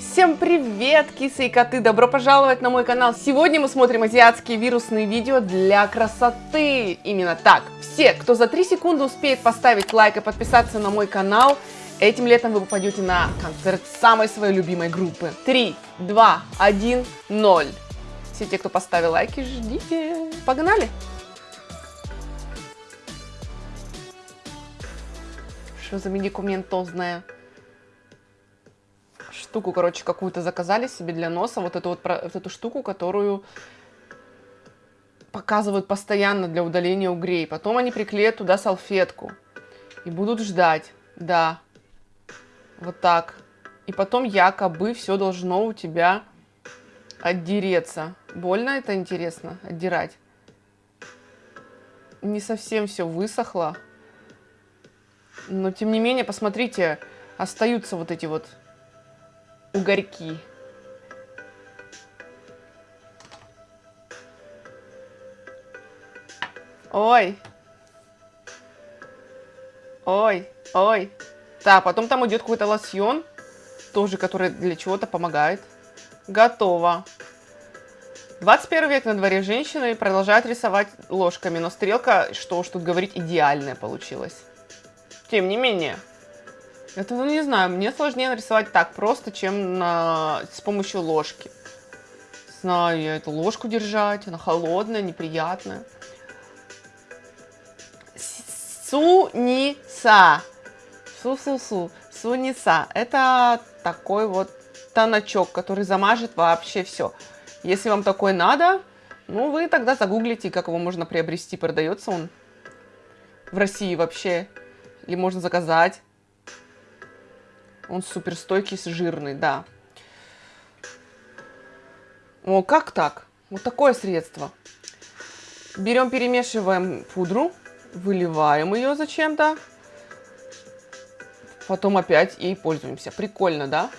Всем привет, кисы и коты! Добро пожаловать на мой канал! Сегодня мы смотрим азиатские вирусные видео для красоты! Именно так! Все, кто за 3 секунды успеет поставить лайк и подписаться на мой канал, этим летом вы попадете на концерт самой своей любимой группы. 3, 2, 1, 0. Все те, кто поставил лайки, ждите. Погнали! Что за медикаментозная? Штуку, короче, какую-то заказали себе для носа, вот эту вот, вот эту штуку, которую показывают постоянно для удаления угрей. Потом они приклеят туда салфетку и будут ждать, да, вот так. И потом якобы все должно у тебя отдереться. Больно это интересно, отдирать? Не совсем все высохло. Но тем не менее, посмотрите, остаются вот эти вот угорьки. Ой. Ой, ой. Так, потом там идет какой-то лосьон, тоже, который для чего-то помогает. Готово. 21 век на дворе женщины продолжают рисовать ложками, но стрелка, что уж тут говорить, идеальная получилась. Тем не менее, это, ну, не знаю, мне сложнее нарисовать так просто, чем на... с помощью ложки. Знаю я эту ложку держать, она холодная, неприятная. Суниса. Су-су-су. Суниса. Это такой вот тоночок, который замажет вообще все. Если вам такой надо, ну, вы тогда загуглите, как его можно приобрести. Продается он в России вообще. Или можно заказать. Он суперстойкий, жирный, да. О, как так? Вот такое средство. Берем, перемешиваем пудру, выливаем ее зачем-то. Потом опять ей пользуемся. Прикольно, да?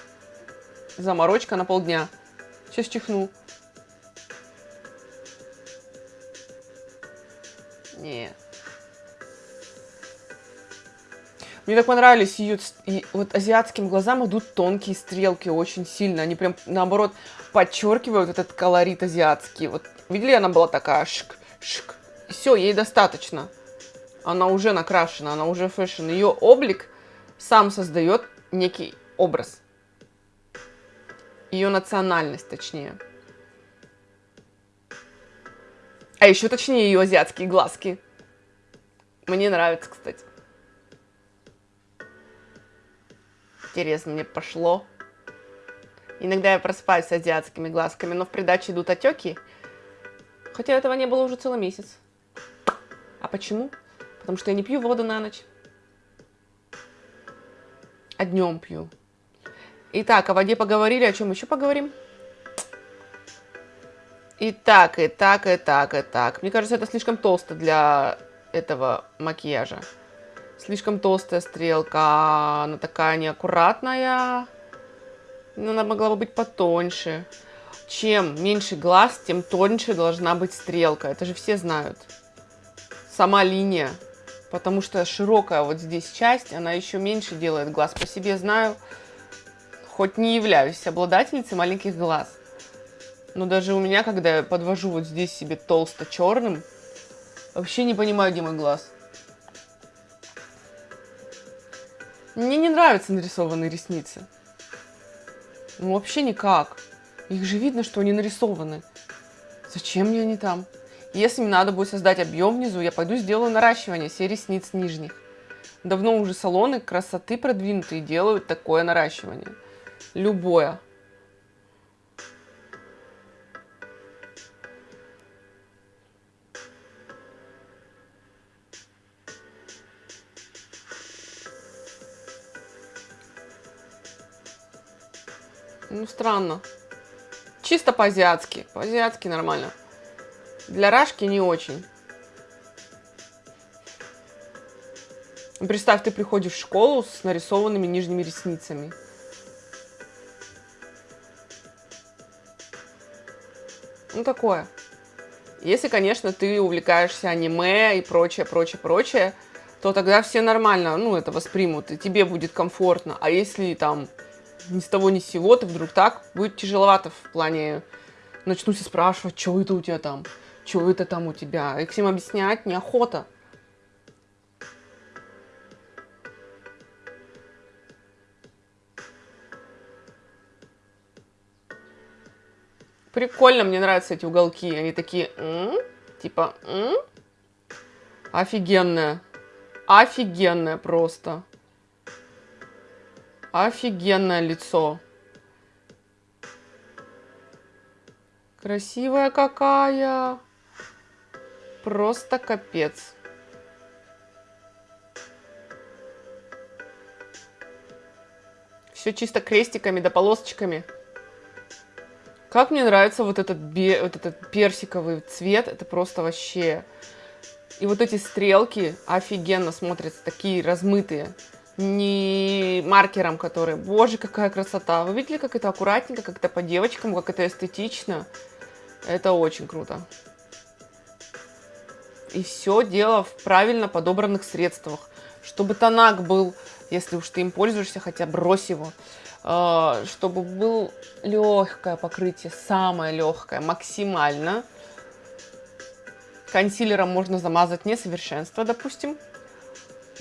Заморочка на полдня. Сейчас чихну. Нет. Мне так понравились ее, и вот азиатским глазам идут тонкие стрелки очень сильно. Они прям, наоборот, подчеркивают этот колорит азиатский. Вот видели, она была такая шик, шик. Все, ей достаточно. Она уже накрашена, она уже fashion. Ее облик сам создает некий образ. Ее национальность, точнее. А еще точнее ее азиатские глазки. Мне нравится, кстати. Интересно, мне пошло. Иногда я просыпаюсь с азиатскими глазками, но в придаче идут отеки. Хотя этого не было уже целый месяц. А почему? Потому что я не пью воду на ночь. А днем пью. Итак, о воде поговорили, о чем еще поговорим? Итак, и так, и так, и так. Мне кажется, это слишком толсто для этого макияжа. Слишком толстая стрелка, она такая неаккуратная. Но она могла бы быть потоньше. Чем меньше глаз, тем тоньше должна быть стрелка. Это же все знают. Сама линия. Потому что широкая вот здесь часть, она еще меньше делает глаз. По себе знаю, хоть не являюсь обладательницей маленьких глаз. Но даже у меня, когда я подвожу вот здесь себе толсто черным, вообще не понимаю, где мой глаз. Мне не нравятся нарисованные ресницы. Ну, вообще никак. Их же видно, что они нарисованы. Зачем мне они там? Если мне надо будет создать объем внизу, я пойду сделаю наращивание всех ресниц нижних. Давно уже салоны красоты продвинутые делают такое наращивание. Любое. Ну, странно. Чисто по-азиатски. По-азиатски нормально. Для рашки не очень. Представь, ты приходишь в школу с нарисованными нижними ресницами. Ну, такое. Если, конечно, ты увлекаешься аниме и прочее, прочее, прочее, то тогда все нормально, ну, это воспримут, и тебе будет комфортно. А если там ни с того ни с сего ты вдруг так, будет тяжеловато в плане... Начну спрашивать, что это у тебя там, что это там у тебя. И всем объяснять неохота. Прикольно, мне нравятся эти уголки. Они такие, м-м? типа, м-м? офигенная. Офигенная просто. Офигенное лицо. Красивая какая. Просто капец. Все чисто крестиками да полосочками. Как мне нравится вот этот, бе вот этот персиковый цвет. Это просто вообще... И вот эти стрелки офигенно смотрятся, такие размытые. Не маркером, который... Боже, какая красота. Вы видели, как это аккуратненько, как это по девочкам, как это эстетично? Это очень круто. И все дело в правильно подобранных средствах. Чтобы тонак был, если уж ты им пользуешься, хотя брось его. А, чтобы был легкое покрытие, самое легкое, максимально. Консилером можно замазать несовершенство, допустим.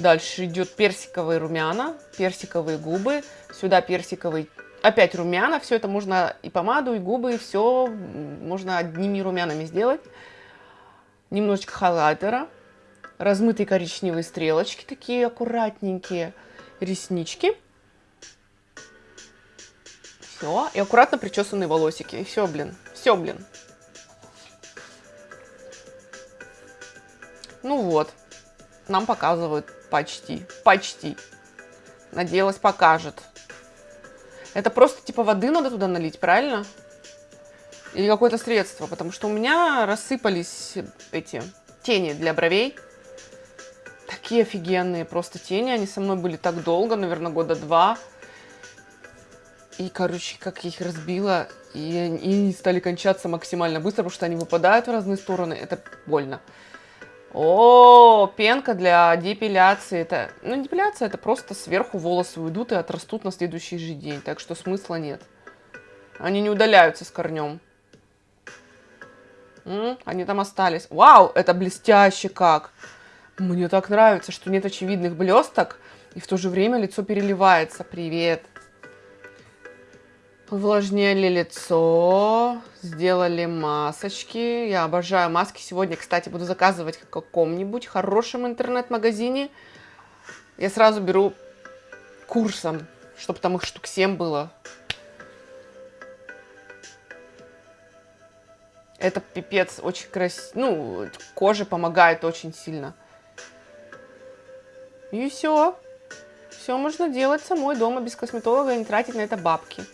Дальше идет персиковые румяна, персиковые губы. Сюда персиковый, опять румяна. Все это можно и помаду, и губы, и все можно одними румянами сделать. Немножечко хайлайтера. Размытые коричневые стрелочки, такие аккуратненькие. Реснички. Все. И аккуратно причесанные волосики. И все, блин. Все, блин. Ну вот. Нам показывают почти. Почти. Надеялась, покажет. Это просто типа воды надо туда налить, правильно? Или какое-то средство, потому что у меня рассыпались эти тени для бровей. Такие офигенные просто тени, они со мной были так долго, наверное, года два. И, короче, как я их разбила, и они стали кончаться максимально быстро, потому что они выпадают в разные стороны. Это больно. О, пенка для депиляции. Это, ну, депиляция это просто сверху волосы уйдут и отрастут на следующий же день. Так что смысла нет. Они не удаляются с корнем. М? Они там остались. Вау, это блестяще как. Мне так нравится, что нет очевидных блесток, и в то же время лицо переливается. Привет. Увлажнили лицо, сделали масочки. Я обожаю маски. Сегодня, кстати, буду заказывать в каком-нибудь хорошем интернет-магазине. Я сразу беру курсом, чтобы там их штук 7 было. Это пипец, очень красиво. Ну, коже помогает очень сильно. И все. Все можно делать самой дома, без косметолога, и не тратить на это бабки.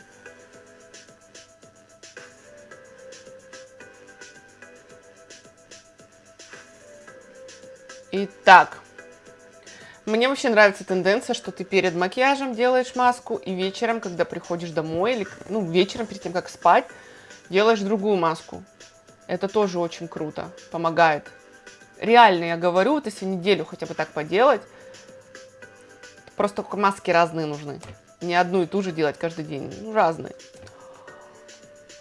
Итак, мне вообще нравится тенденция, что ты перед макияжем делаешь маску, и вечером, когда приходишь домой, или ну, вечером перед тем, как спать, делаешь другую маску. Это тоже очень круто, помогает. Реально, я говорю, вот если неделю хотя бы так поделать, просто маски разные нужны. Не одну и ту же делать каждый день, ну, разные.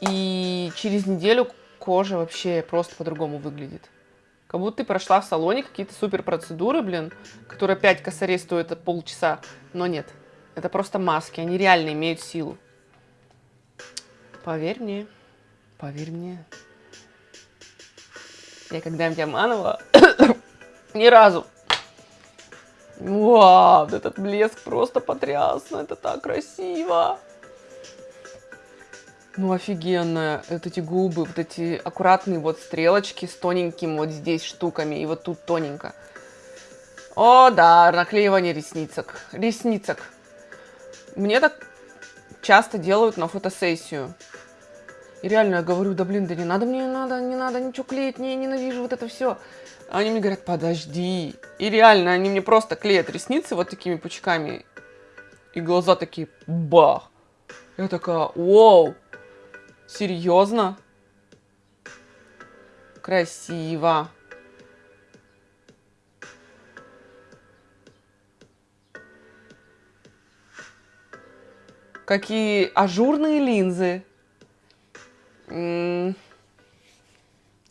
И через неделю кожа вообще просто по-другому выглядит. Как будто ты прошла в салоне какие-то супер процедуры, блин, которые 5 косарей стоят полчаса. Но нет, это просто маски, они реально имеют силу. Поверь мне, поверь мне. Я когда-нибудь обманывала? Ни разу. Вау, этот блеск просто потрясно, это так красиво. Ну, офигенно. Вот эти губы, вот эти аккуратные вот стрелочки с тоненьким вот здесь штуками. И вот тут тоненько. О, да, наклеивание ресницок. Ресницок. Мне так часто делают на фотосессию. И реально я говорю, да блин, да не надо мне, не надо, не надо ничего клеить, не, ненавижу вот это все. Они мне говорят, подожди. И реально, они мне просто клеят ресницы вот такими пучками. И глаза такие, бах. Я такая, вау. Серьезно? Красиво. Какие ажурные линзы.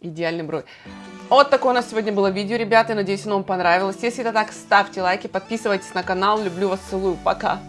Идеальный бровь. Вот такое у нас сегодня было видео, ребята. Надеюсь, оно вам понравилось. Если это так, ставьте лайки, подписывайтесь на канал. Люблю вас, целую. Пока.